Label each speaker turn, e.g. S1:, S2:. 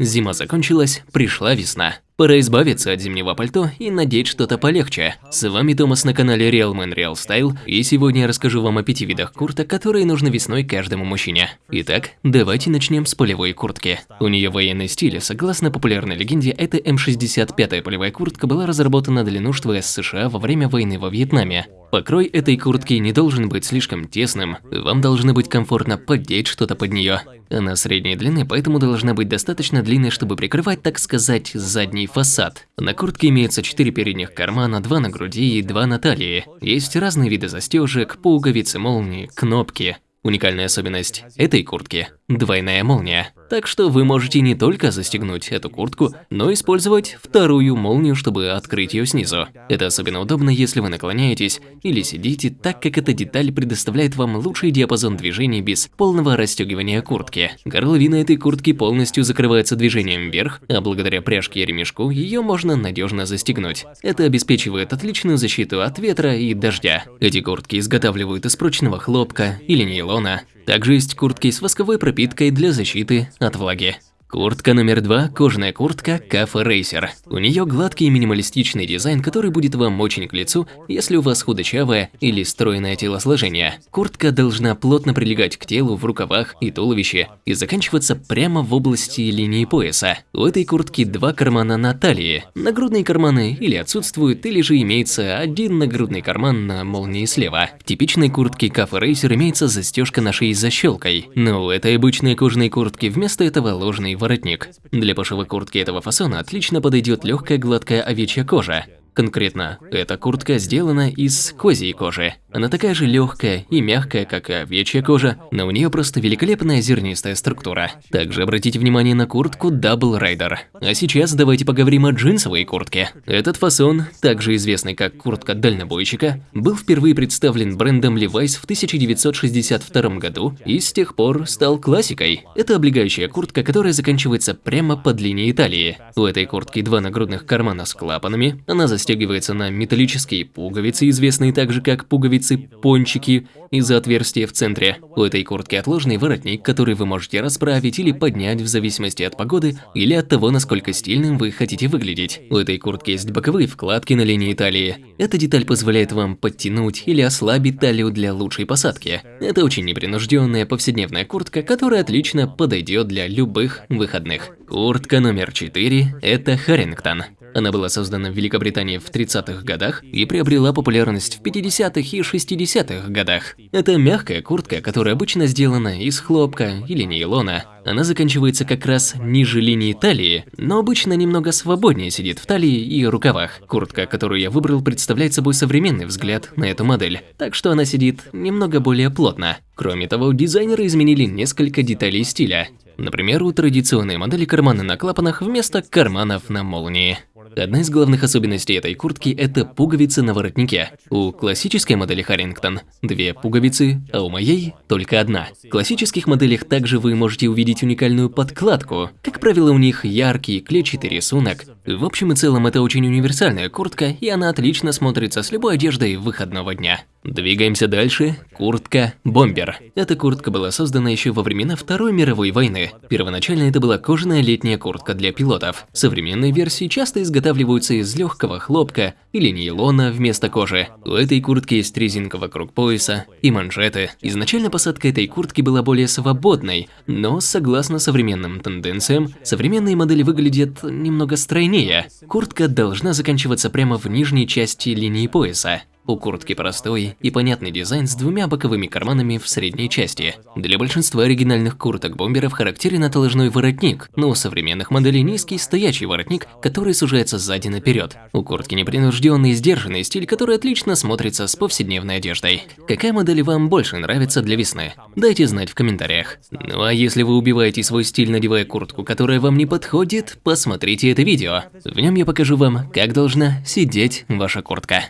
S1: Зима закончилась, пришла весна. Пора избавиться от зимнего пальто и надеть что-то полегче. С вами Томас на канале Real Man Real Style, и сегодня я расскажу вам о пяти видах курток, которые нужны весной каждому мужчине. Итак, давайте начнем с полевой куртки. У нее военный стиль, согласно популярной легенде, эта М65 полевая куртка была разработана для нужд ВС США во время войны во Вьетнаме. Покрой этой куртки не должен быть слишком тесным, вам должно быть комфортно поддеть что-то под нее. Она средней длины, поэтому должна быть достаточно длинной, чтобы прикрывать, так сказать, задний фасад. На куртке имеется 4 передних кармана, 2 на груди и 2 на талии. Есть разные виды застежек, пуговицы, молнии, кнопки. Уникальная особенность этой куртки – двойная молния. Так что вы можете не только застегнуть эту куртку, но использовать вторую молнию, чтобы открыть ее снизу. Это особенно удобно, если вы наклоняетесь или сидите, так как эта деталь предоставляет вам лучший диапазон движений без полного расстегивания куртки. Горловина этой куртки полностью закрывается движением вверх, а благодаря пряжке и ремешку ее можно надежно застегнуть. Это обеспечивает отличную защиту от ветра и дождя. Эти куртки изготавливают из прочного хлопка или нейлона. Также есть куртки с восковой пропиткой для защиты от влаги. Куртка номер два – кожаная куртка Cafe Racer. У нее гладкий минималистичный дизайн, который будет вам очень к лицу, если у вас худощавое или стройное телосложение. Куртка должна плотно прилегать к телу в рукавах и туловище и заканчиваться прямо в области линии пояса. У этой куртки два кармана на талии. Нагрудные карманы или отсутствуют, или же имеется один нагрудный карман на молнии слева. В типичной куртке Cafe Racer имеется застежка на шее с защелкой, но у этой обычной кожаной куртки вместо этого ложный воротник. Для пошива куртки этого фасона отлично подойдет легкая гладкая овечья кожа. Конкретно, эта куртка сделана из козьей кожи. Она такая же легкая и мягкая, как и овечья кожа, но у нее просто великолепная зернистая структура. Также обратите внимание на куртку Double Rider. А сейчас давайте поговорим о джинсовой куртке. Этот фасон, также известный как куртка дальнобойщика, был впервые представлен брендом Levi's в 1962 году и с тех пор стал классикой. Это облегающая куртка, которая заканчивается прямо под линией талии. У этой куртки два нагрудных кармана с клапанами, она застегивается застегивается на металлические пуговицы, известные также как пуговицы-пончики, из-за отверстия в центре. У этой куртки отложенный воротник, который вы можете расправить или поднять в зависимости от погоды или от того, насколько стильным вы хотите выглядеть. У этой куртки есть боковые вкладки на линии талии. Эта деталь позволяет вам подтянуть или ослабить талию для лучшей посадки. Это очень непринужденная повседневная куртка, которая отлично подойдет для любых выходных. Куртка номер 4 – это Харрингтон. Она была создана в Великобритании в 30-х годах и приобрела популярность в 50-х и 60-х годах. Это мягкая куртка, которая обычно сделана из хлопка или нейлона. Она заканчивается как раз ниже линии талии, но обычно немного свободнее сидит в талии и рукавах. Куртка, которую я выбрал, представляет собой современный взгляд на эту модель, так что она сидит немного более плотно. Кроме того, дизайнеры изменили несколько деталей стиля. Например, у традиционной модели карманы на клапанах вместо карманов на молнии. Одна из главных особенностей этой куртки – это пуговицы на воротнике. У классической модели Харрингтон две пуговицы, а у моей только одна. В классических моделях также вы можете увидеть уникальную подкладку. Как правило, у них яркий клетчатый рисунок. В общем и целом, это очень универсальная куртка, и она отлично смотрится с любой одеждой выходного дня. Двигаемся дальше. Куртка «Бомбер». Эта куртка была создана еще во времена Второй мировой войны. Первоначально это была кожаная летняя куртка для пилотов. Современные версии часто изготавливаются из легкого хлопка или нейлона вместо кожи. У этой куртки есть резинка вокруг пояса и манжеты. Изначально посадка этой куртки была более свободной, но согласно современным тенденциям, современные модели выглядят немного стройнее. Куртка должна заканчиваться прямо в нижней части линии пояса. У куртки простой и понятный дизайн с двумя боковыми карманами в средней части. Для большинства оригинальных курток-бомберов характерен отложной воротник, но у современных моделей низкий стоячий воротник, который сужается сзади наперед. У куртки непринужденный и сдержанный стиль, который отлично смотрится с повседневной одеждой. Какая модель вам больше нравится для весны? Дайте знать в комментариях. Ну а если вы убиваете свой стиль, надевая куртку, которая вам не подходит, посмотрите это видео. В нем я покажу вам, как должна сидеть ваша куртка.